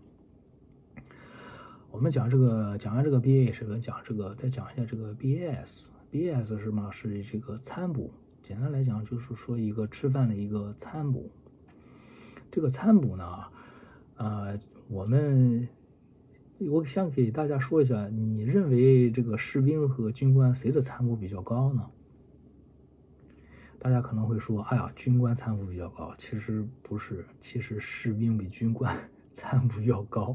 我们讲这个，讲完这个 B A 是个讲这个，再讲一下这个 B A S，B A S 是什么？是这个餐补。简单来讲，就是说一个吃饭的一个餐补。这个餐补呢，呃，我们我想给大家说一下，你认为这个士兵和军官谁的餐补比较高呢？大家可能会说，哎呀，军官餐补比较高。其实不是，其实士兵比军官 餐补要高。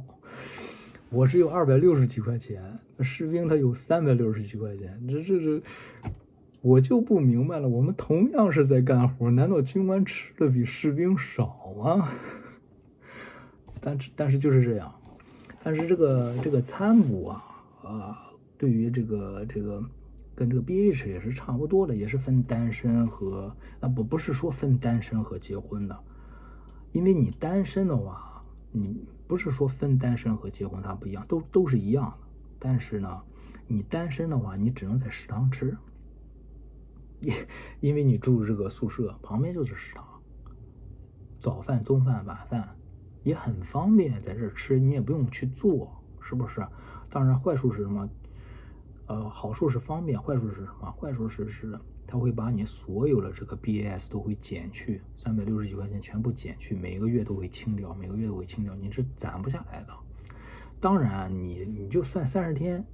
我只有二百六十几块钱，士兵他有三百六十几块钱，这这这，我就不明白了。我们同样是在干活，难道军官吃的比士兵少吗？但但是就是这样，但是这个这个参补啊啊，对于这个这个跟这个 B H 也是差不多的，也是分单身和啊不不是说分单身和结婚的，因为你单身的话，你。不是说分单身和结婚它不一样，都都是一样的。但是呢，你单身的话，你只能在食堂吃，因因为你住这个宿舍旁边就是食堂，早饭、中饭、晚饭也很方便，在这吃你也不用去做，是不是？当然坏处是什么？呃，好处是方便，坏处是什么？坏处是是。他会把你所有的这个 B A S 都会减去，三百六十几块钱全部减去，每个月都会清掉，每个月都会清掉，你是攒不下来的。当然，你你就算三十天，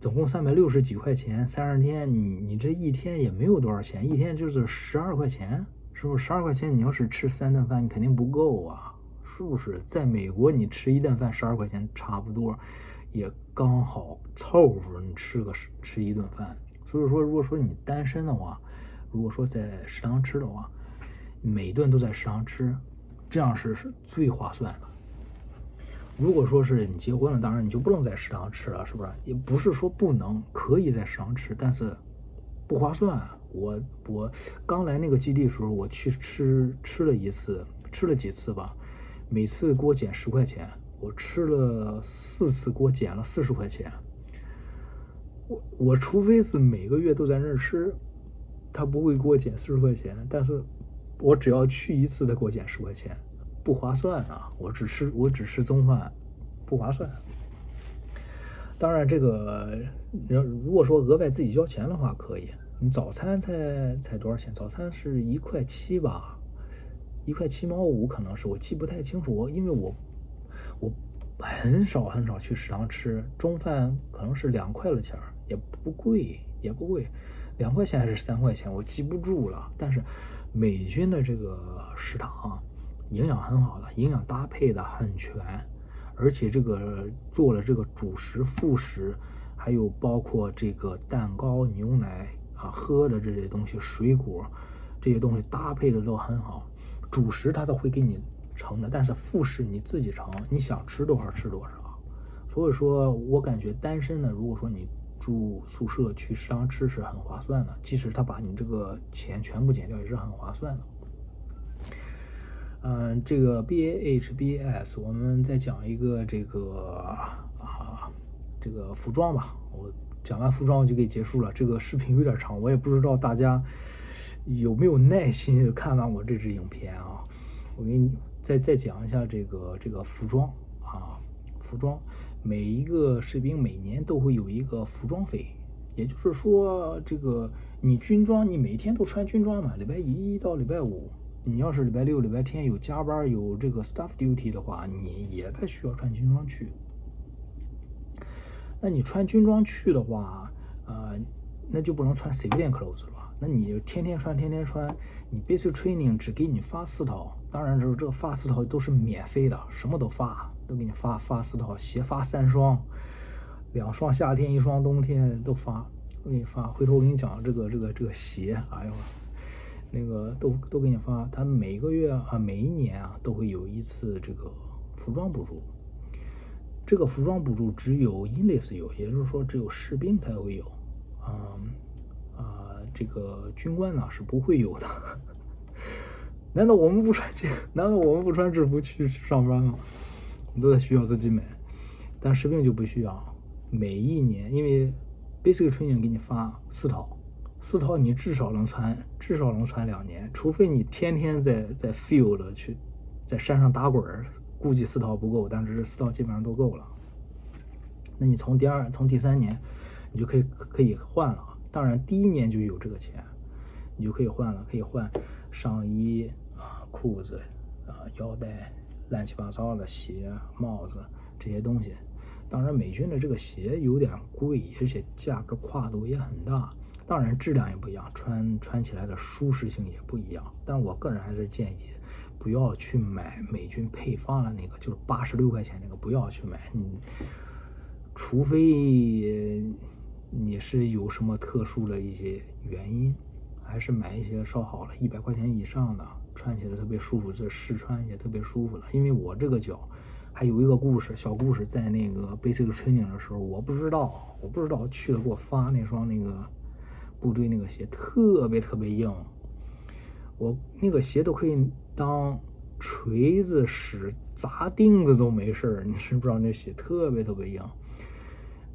总共三百六十几块钱，三十天你你这一天也没有多少钱，一天就是十二块钱，是不是？十二块钱你要是吃三顿饭，你肯定不够啊，是不是？在美国你吃一顿饭十二块钱，差不多也刚好凑合，你吃个吃一顿饭。所以说，如果说你单身的话，如果说在食堂吃的话，每顿都在食堂吃，这样是是最划算的。如果说是你结婚了，当然你就不能在食堂吃了，是不是？也不是说不能，可以在食堂吃，但是不划算。我我刚来那个基地的时候，我去吃吃了一次，吃了几次吧，每次给我减十块钱，我吃了四次，给我减了四十块钱。我我除非是每个月都在那儿吃，他不会给我减四十块钱。但是，我只要去一次，他给我减十块钱，不划算啊！我只吃我只吃中饭，不划算。当然，这个如果说额外自己交钱的话，可以。你早餐才才多少钱？早餐是一块七吧，一块七毛五，可能是我记不太清楚。因为我我很少很少去食堂吃中饭，可能是两块的钱。也不贵，也不贵，两块钱还是三块钱，我记不住了。但是美军的这个食堂营养很好的，营养搭配的很全，而且这个做了这个主食、副食，还有包括这个蛋糕、牛奶啊喝的这些东西、水果这些东西搭配的都很好。主食它都会给你盛的，但是副食你自己盛，你想吃多少吃多少。所以说我感觉单身的，如果说你。住宿舍去食堂吃是很划算的，即使他把你这个钱全部减掉也是很划算的。嗯，这个 B A H B S，我们再讲一个这个啊，这个服装吧。我讲完服装我就可以结束了。这个视频有点长，我也不知道大家有没有耐心看完我这支影片啊。我给你再再讲一下这个这个服装啊，服装。每一个士兵每年都会有一个服装费，也就是说，这个你军装你每天都穿军装嘛？礼拜一到礼拜五，你要是礼拜六、礼拜天有加班有这个 staff duty 的话，你也在需要穿军装去。那你穿军装去的话，呃，那就不能穿 civilian clothes 了吧？那你天天穿，天天穿，你 basic training 只给你发四套，当然就是这个发四套都是免费的，什么都发。都给你发发四套鞋，发三双，两双夏天，一双冬天都发。我给你发，回头我给你讲这个这个这个鞋，哎呦，那个都都给你发。他每个月啊，每一年啊，都会有一次这个服装补助。这个服装补助只有 enlist 有，也就是说只有士兵才会有，啊啊，这个军官呢是不会有的。难道我们不穿这？难道我们不穿制服去上班吗？我们都在需要自己买，但士兵就不需要。每一年，因为 basic training 给你发四套，四套你至少能穿，至少能穿两年，除非你天天在在 field 去在山上打滚儿。估计四套不够，但是这四套基本上都够了。那你从第二、从第三年，你就可以可以换了。当然，第一年就有这个钱，你就可以换了，可以换上衣啊、裤子啊、腰带、乱七八糟的鞋、帽子这些东西。当然，美军的这个鞋有点贵，而且价格跨度也很大。当然，质量也不一样，穿穿起来的舒适性也不一样。但我个人还是建议。不要去买美军配发的那个，就是八十六块钱那个，不要去买。你除非你是有什么特殊的一些原因，还是买一些稍好的，一百块钱以上的，穿起来特别舒服，这试穿也特别舒服了。因为我这个脚还有一个故事，小故事，在那个 basic training 的时候，我不知道，我不知道去了给我发那双那个部队那个鞋特别特别硬。我那个鞋都可以当锤子使，砸钉子都没事儿。你知不知道那鞋特别特别硬？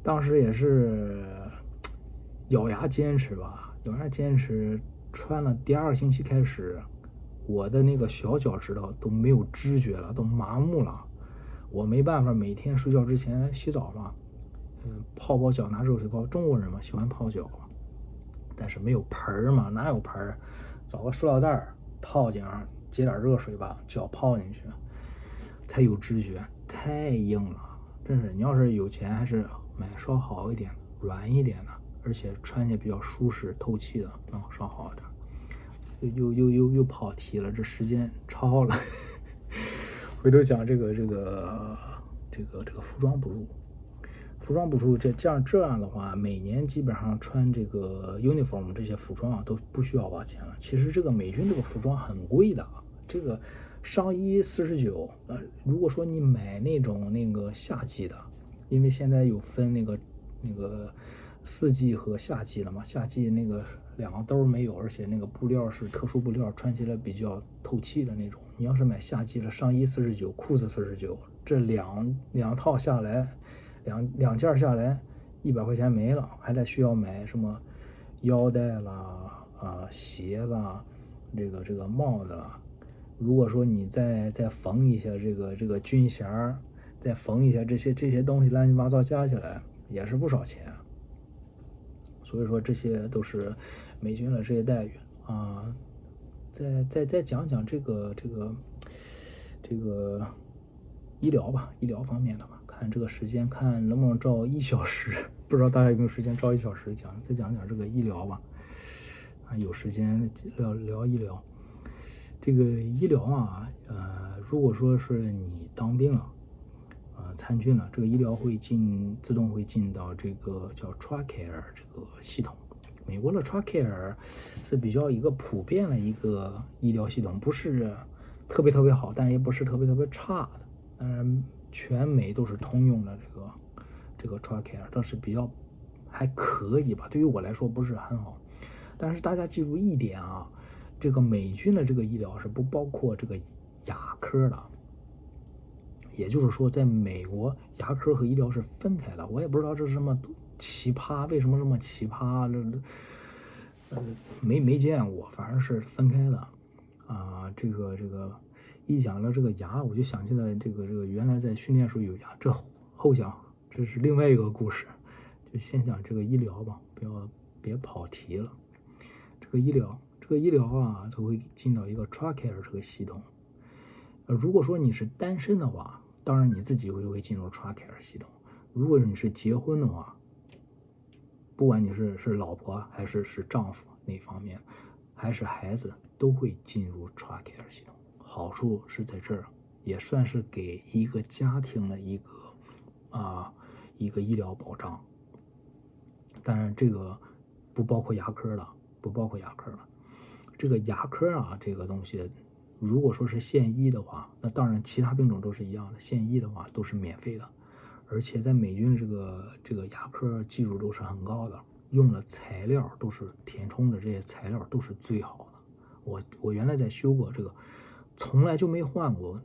当时也是咬牙坚持吧，咬牙坚持。穿了第二个星期开始，我的那个小脚趾头都没有知觉了，都麻木了。我没办法，每天睡觉之前洗澡嘛，嗯，泡泡脚，拿热水泡。中国人嘛，喜欢泡脚，但是没有盆儿嘛，哪有盆儿？找个塑料袋儿套颈上，接点热水吧脚泡进去，才有知觉。太硬了，真是！你要是有钱，还是买稍好一点、软一点的，而且穿起来比较舒适、透气的，啊，稍好一点。又又又又又跑题了，这时间超了。回头讲这个这个这个这个服装补录。服装补助这这样这样的话，每年基本上穿这个 uniform 这些服装啊都不需要花钱了。其实这个美军这个服装很贵的啊，这个上衣四十九，呃，如果说你买那种那个夏季的，因为现在有分那个那个四季和夏季的嘛，夏季那个两个兜没有，而且那个布料是特殊布料，穿起来比较透气的那种。你要是买夏季的上衣四十九，裤子四十九，这两两套下来。两两件下来，一百块钱没了，还得需要买什么腰带啦、啊鞋啦、这个这个帽子啦。如果说你再再缝一下这个这个军衔儿，再缝一下这些这些东西，乱七八糟加起来也是不少钱。所以说这些都是美军的这些待遇啊。再再再讲讲这个这个这个医疗吧，医疗方面的吧。看这个时间，看能不能照一小时，不知道大家有没有时间照一小时讲，再讲讲这个医疗吧。啊，有时间聊聊医疗。这个医疗啊，呃，如果说是你当兵了，呃，参军了，这个医疗会进自动会进到这个叫 TRICARE 这个系统。美国的 TRICARE 是比较一个普遍的一个医疗系统，不是特别特别好，但也不是特别特别差的，嗯。全美都是通用的这个这个 TRICARE，这是比较还可以吧？对于我来说不是很好，但是大家记住一点啊，这个美军的这个医疗是不包括这个牙科的，也就是说，在美国牙科和医疗是分开的。我也不知道这是什么奇葩，为什么这么奇葩？这呃没没见过，反正是分开的啊。这个这个。一讲到这个牙，我就想起来这个这个原来在训练时候有牙。这后讲这是另外一个故事，就先讲这个医疗吧，不要别跑题了。这个医疗，这个医疗啊，它会进到一个 TRICARE 这个系统。呃，如果说你是单身的话，当然你自己会会进入 TRICARE 系统。如果你是结婚的话，不管你是是老婆还是是丈夫那方面，还是孩子，都会进入 TRICARE 系统。好处是在这儿，也算是给一个家庭的一个啊一个医疗保障。当然，这个不包括牙科了，不包括牙科了。这个牙科啊，这个东西，如果说是现医的话，那当然其他病种都是一样的，现医的话都是免费的。而且在美军这个这个牙科技术都是很高的，用的材料都是填充的这些材料都是最好的。我我原来在修过这个，从来就没换过。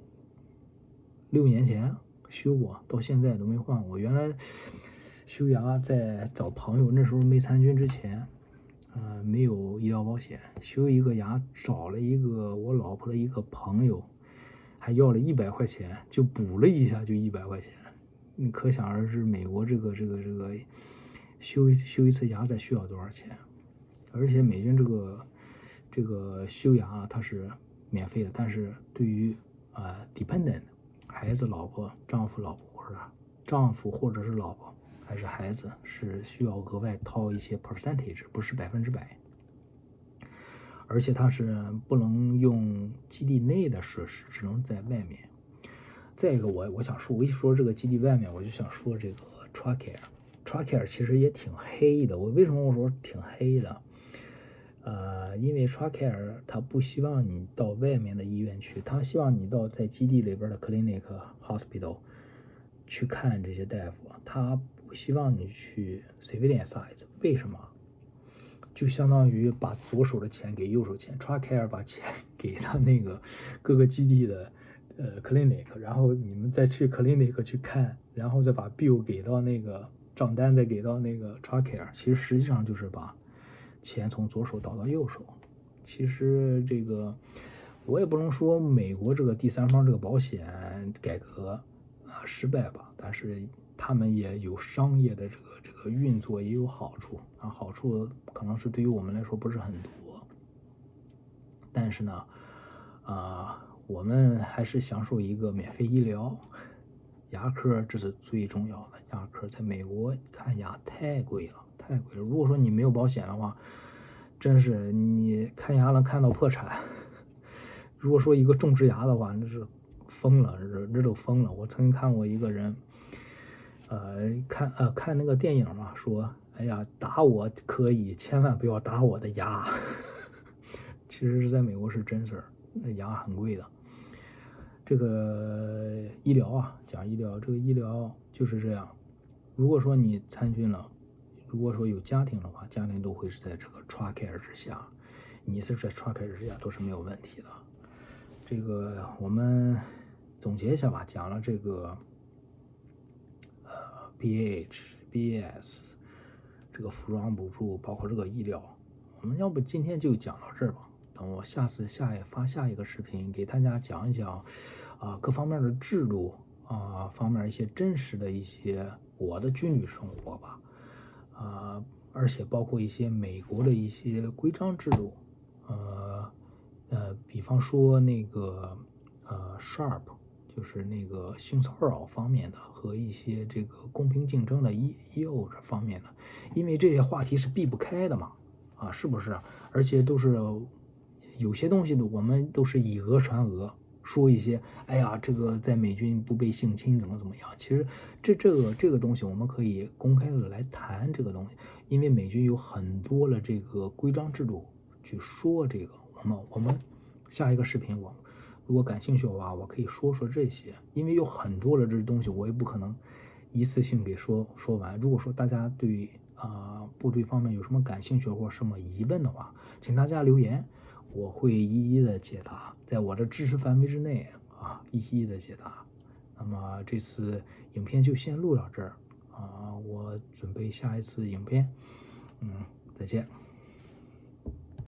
六年前修过，到现在都没换过。原来修牙在找朋友，那时候没参军之前，呃，没有医疗保险，修一个牙找了一个我老婆的一个朋友，还要了一百块钱，就补了一下就一百块钱。你可想而知，美国这个这个这个修修一次牙再需要多少钱？而且美军这个这个修牙它是免费的，但是对于啊 dependent 孩子、老婆、丈夫、老婆或者丈夫或者是老婆还是孩子是需要额外掏一些 percentage，不是百分之百。而且它是不能用基地内的设施，只能在外面。再一个，我我想说，我一说这个基地外面，我就想说这个 Tracare，Tracare 其实也挺黑的。我为什么我说挺黑的？呃，因为 Tracare 他不希望你到外面的医院去，他希望你到在基地里边的 clinic hospital 去看这些大夫，他不希望你去 civilian size。为什么？就相当于把左手的钱给右手钱，Tracare 把钱 给他那个各个基地的。呃，clinic，然后你们再去 clinic 去看，然后再把 bill 给到那个账单，再给到那个 Tracare，其实实际上就是把钱从左手倒到右手。其实这个我也不能说美国这个第三方这个保险改革啊失败吧，但是他们也有商业的这个这个运作也有好处啊，好处可能是对于我们来说不是很多，但是呢，啊。我们还是享受一个免费医疗，牙科这是最重要的。牙科在美国看牙太贵了，太贵了。如果说你没有保险的话，真是你看牙能看到破产。如果说一个种植牙的话，那是疯了，这这都疯了。我曾经看过一个人，呃，看呃看那个电影嘛，说，哎呀，打我可以，千万不要打我的牙。其实是在美国是真事儿，那牙很贵的。这个医疗啊，讲医疗，这个医疗就是这样。如果说你参军了，如果说有家庭的话，家庭都会是在这个 Tracare 之下，你是在 Tracare 之下都是没有问题的。这个我们总结一下吧，讲了这个呃 BH、BS 这个服装补助，包括这个医疗，我们要不今天就讲到这儿吧。等我下次下一发下一个视频，给大家讲一讲，啊，各方面的制度啊，方面一些真实的一些我的军旅生活吧，啊，而且包括一些美国的一些规章制度，呃呃，比方说那个呃 SHARP，就是那个性骚扰方面的和一些这个公平竞争的业业务这方面的，因为这些话题是避不开的嘛，啊，是不是？而且都是。有些东西呢，我们都是以讹传讹，说一些，哎呀，这个在美军不被性侵，怎么怎么样？其实这这个这个东西，我们可以公开的来谈这个东西，因为美军有很多的这个规章制度去说这个。我们我们下一个视频，我如果感兴趣的话，我可以说说这些，因为有很多的这东西，我也不可能一次性给说说完。如果说大家对啊部队方面有什么感兴趣或什么疑问的话，请大家留言。我会一一的解答，在我的知识范围之内啊，一一的解答。那么这次影片就先录到这儿啊，我准备下一次影片，嗯，再见。